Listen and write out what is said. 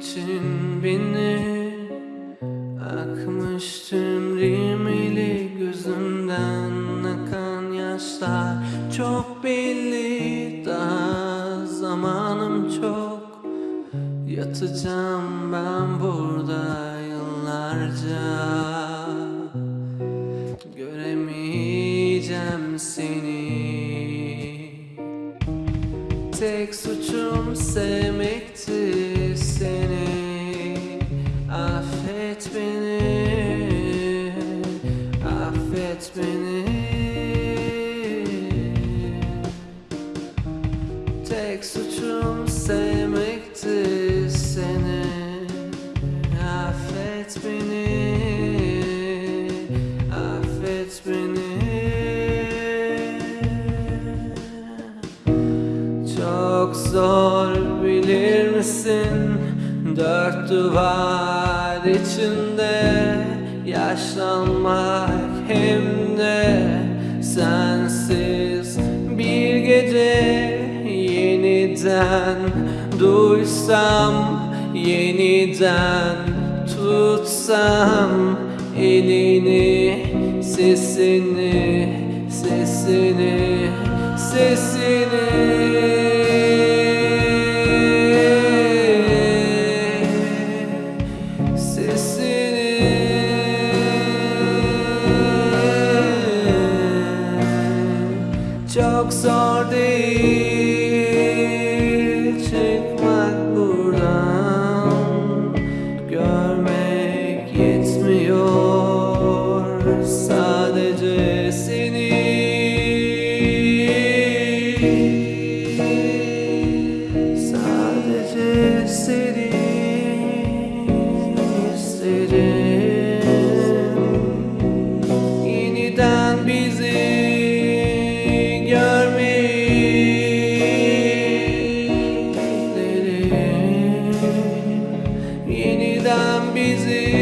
için beni Akmış tüm rimeli gözümden akan yaşlar. Çok belli daha zamanım çok. Yatacağım ben burada yıllarca. Göremeyeceğim seni Tek suçum sevmekti seni. Affet beni Affet beni. Tek suçum sevmekti çok zor bilir misin? Dört duvar içinde Yaşlanmak hem de Sensiz. Bir gece Yeniden duysam Yeniden tutsam Elini sesini Sesini Sesini Çok zor değil. Çıkmak buradan Görmek yetmiyor. Sadece seni. Sadece seni. busy.